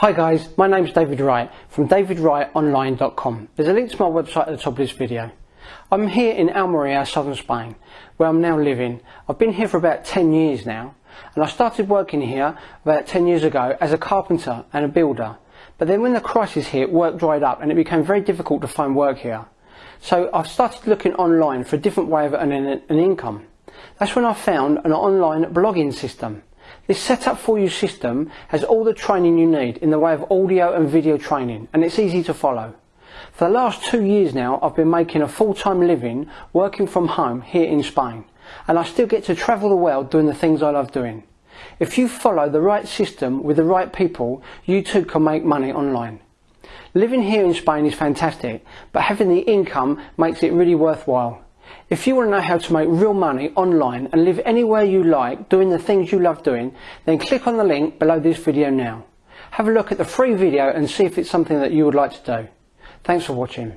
Hi guys, my name's David Wright from davidwrightonline.com. There's a link to my website at the top of this video. I'm here in Almeria, southern Spain, where I'm now living. I've been here for about 10 years now, and I started working here about 10 years ago as a carpenter and a builder. But then when the crisis hit, work dried up and it became very difficult to find work here. So I've started looking online for a different way of earning an income. That's when I found an online blogging system. This setup for you system has all the training you need in the way of audio and video training and it's easy to follow. For the last two years now I've been making a full-time living working from home here in Spain and I still get to travel the world doing the things I love doing. If you follow the right system with the right people, you too can make money online. Living here in Spain is fantastic, but having the income makes it really worthwhile. If you want to know how to make real money online and live anywhere you like doing the things you love doing, then click on the link below this video now. Have a look at the free video and see if it's something that you would like to do. Thanks for watching.